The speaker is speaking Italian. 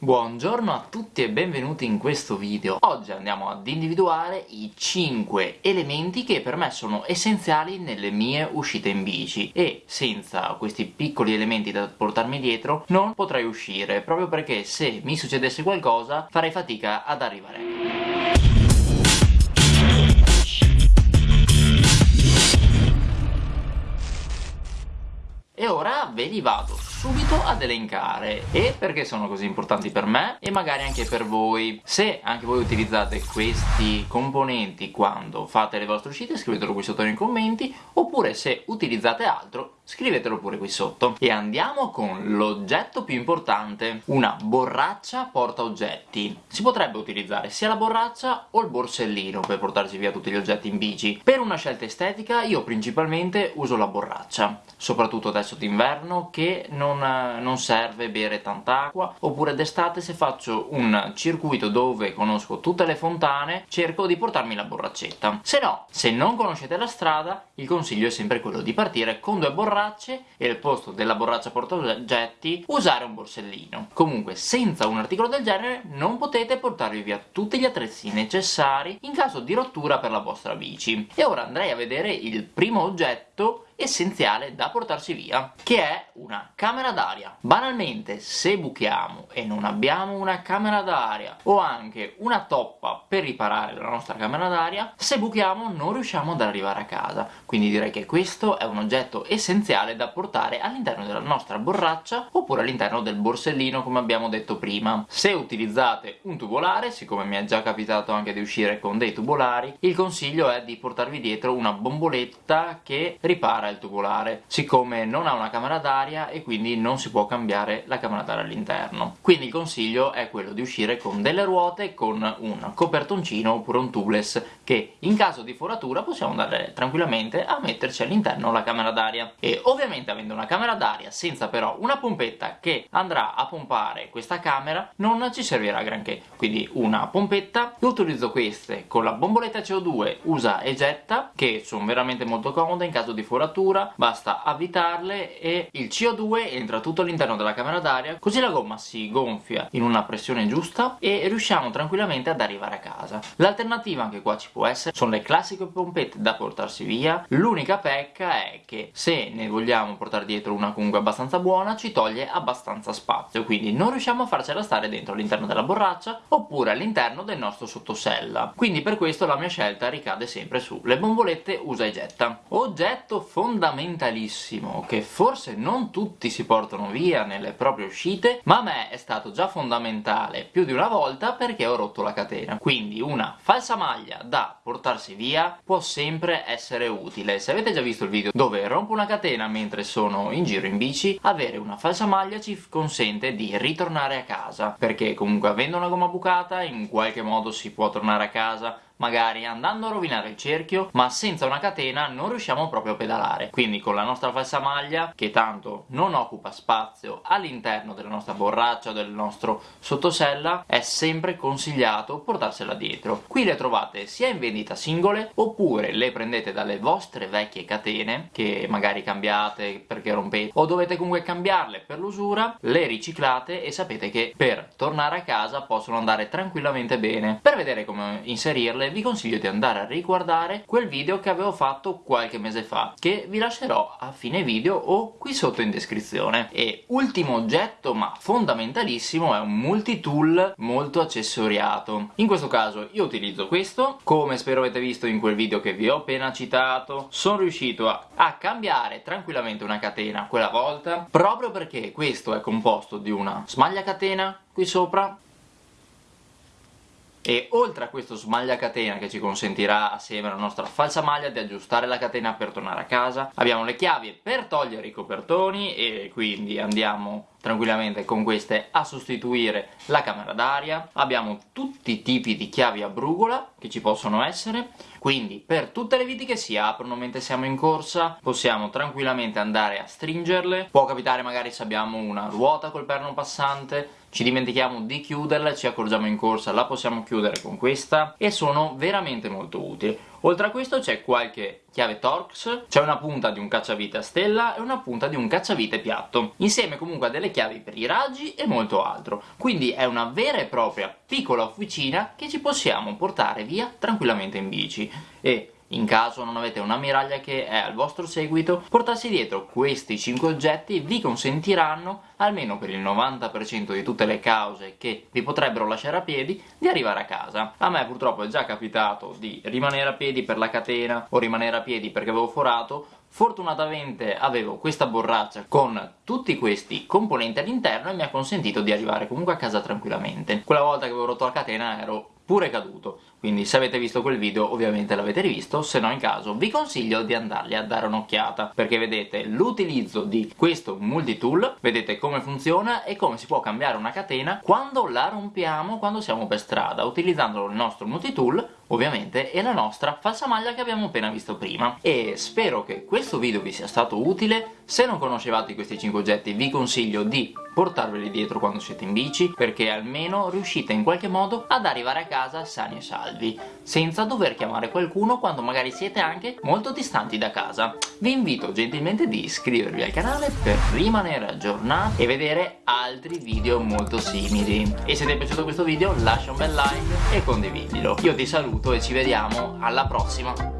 Buongiorno a tutti e benvenuti in questo video. Oggi andiamo ad individuare i 5 elementi che per me sono essenziali nelle mie uscite in bici e senza questi piccoli elementi da portarmi dietro non potrei uscire, proprio perché se mi succedesse qualcosa farei fatica ad arrivare. E ora ve li vado subito ad elencare. E perché sono così importanti per me? E magari anche per voi. Se anche voi utilizzate questi componenti quando fate le vostre uscite scrivetelo qui sotto nei commenti. Oppure se utilizzate altro scrivetelo pure qui sotto. E andiamo con l'oggetto più importante. Una borraccia porta oggetti. Si potrebbe utilizzare sia la borraccia o il borsellino per portarsi via tutti gli oggetti in bici. Per una scelta estetica io principalmente uso la borraccia. Soprattutto adesso d'inverno che non non, non serve bere tanta acqua. Oppure d'estate se faccio un circuito dove conosco tutte le fontane cerco di portarmi la borraccetta se no, se non conoscete la strada il consiglio è sempre quello di partire con due borracce e al posto della borraccia portaoggetti usare un borsellino. Comunque senza un articolo del genere non potete portarvi via tutti gli attrezzi necessari in caso di rottura per la vostra bici. E ora andrei a vedere il primo oggetto essenziale da portarsi via, che è una camera d'aria. Banalmente, se buchiamo e non abbiamo una camera d'aria o anche una toppa per riparare la nostra camera d'aria, se buchiamo non riusciamo ad arrivare a casa. Quindi direi che questo è un oggetto essenziale da portare all'interno della nostra borraccia oppure all'interno del borsellino come abbiamo detto prima. Se utilizzate un tubolare, siccome mi è già capitato anche di uscire con dei tubolari, il consiglio è di portarvi dietro una bomboletta che ripara il tubolare, siccome non ha una camera d'aria e quindi non si può cambiare la camera d'aria all'interno. Quindi il consiglio è quello di uscire con delle ruote, con un copertoncino oppure un tubeless che in caso di foratura possiamo andare tranquillamente a metterci all'interno la camera d'aria. E ovviamente avendo una camera d'aria senza però una pompetta che andrà a pompare questa camera non ci servirà granché. Quindi una pompetta, io utilizzo queste con la bomboletta CO2 usa e getta che sono veramente molto comode in caso di foratura temperatura basta avvitarle e il CO2 entra tutto all'interno della camera d'aria così la gomma si gonfia in una pressione giusta e riusciamo tranquillamente ad arrivare a casa. L'alternativa anche qua ci può essere sono le classiche pompette da portarsi via. L'unica pecca è che se ne vogliamo portare dietro una comunque abbastanza buona ci toglie abbastanza spazio quindi non riusciamo a farcela stare dentro all'interno della borraccia oppure all'interno del nostro sottosella. Quindi per questo la mia scelta ricade sempre sulle bombolette usa e getta. Oggetto fondamentale fondamentalissimo che forse non tutti si portano via nelle proprie uscite ma a me è stato già fondamentale più di una volta perché ho rotto la catena. Quindi una falsa maglia da portarsi via può sempre essere utile. Se avete già visto il video dove rompo una catena mentre sono in giro in bici avere una falsa maglia ci consente di ritornare a casa perché comunque avendo una gomma bucata in qualche modo si può tornare a casa magari andando a rovinare il cerchio ma senza una catena non riusciamo proprio a pedalare. Quindi con la nostra falsa maglia che tanto non occupa spazio all'interno della nostra borraccia o del nostro sottosella è sempre consigliato portarsela dietro. Qui le trovate sia in vendita singole oppure le prendete dalle vostre vecchie catene che magari cambiate perché rompete o dovete comunque cambiarle per l'usura le riciclate e sapete che per tornare a casa possono andare tranquillamente bene. Per vedere come inserirle vi consiglio di andare a riguardare quel video che avevo fatto qualche mese fa che vi lascerò a fine video o qui sotto in descrizione. E ultimo oggetto ma fondamentalissimo è un multitool molto accessoriato. In questo caso io utilizzo questo come spero avete visto in quel video che vi ho appena citato. Sono riuscito a, a cambiare tranquillamente una catena quella volta proprio perché questo è composto di una smaglia catena qui sopra e oltre a questo smaglia catena che ci consentirà assieme alla nostra falsa maglia di aggiustare la catena per tornare a casa abbiamo le chiavi per togliere i copertoni e quindi andiamo tranquillamente con queste a sostituire la camera d'aria. Abbiamo tutti i tipi di chiavi a brugola che ci possono essere. Quindi per tutte le viti che si aprono mentre siamo in corsa possiamo tranquillamente andare a stringerle. Può capitare magari se abbiamo una ruota col perno passante ci dimentichiamo di chiuderla, ci accorgiamo in corsa, la possiamo chiudere con questa e sono veramente molto utili Oltre a questo c'è qualche chiave Torx, c'è una punta di un cacciavite a stella e una punta di un cacciavite piatto, insieme comunque a delle chiavi per i raggi e molto altro. Quindi è una vera e propria piccola officina che ci possiamo portare via tranquillamente in bici. E in caso non avete un'ammiraglia che è al vostro seguito, portarsi dietro questi 5 oggetti vi consentiranno, almeno per il 90% di tutte le cause che vi potrebbero lasciare a piedi, di arrivare a casa. A me purtroppo è già capitato di rimanere a piedi per la catena o rimanere a piedi perché avevo forato, Fortunatamente avevo questa borraccia con tutti questi componenti all'interno e mi ha consentito di arrivare comunque a casa tranquillamente. Quella volta che avevo rotto la catena ero pure caduto. Quindi se avete visto quel video ovviamente l'avete rivisto. Se no in caso vi consiglio di andarli a dare un'occhiata. Perché vedete l'utilizzo di questo multitool vedete come funziona e come si può cambiare una catena quando la rompiamo quando siamo per strada utilizzando il nostro multitool ovviamente e la nostra falsa maglia che abbiamo appena visto prima. E spero che questo video vi sia stato utile. Se non conoscevate questi 5 oggetti vi consiglio di portarveli dietro quando siete in bici perché almeno riuscite in qualche modo ad arrivare a casa sani e salvi senza dover chiamare qualcuno quando magari siete anche molto distanti da casa. Vi invito gentilmente di iscrivervi al canale per rimanere aggiornati e vedere altri video molto simili. E se ti è piaciuto questo video lascia un bel like e condividilo. Io ti saluto e ci vediamo alla prossima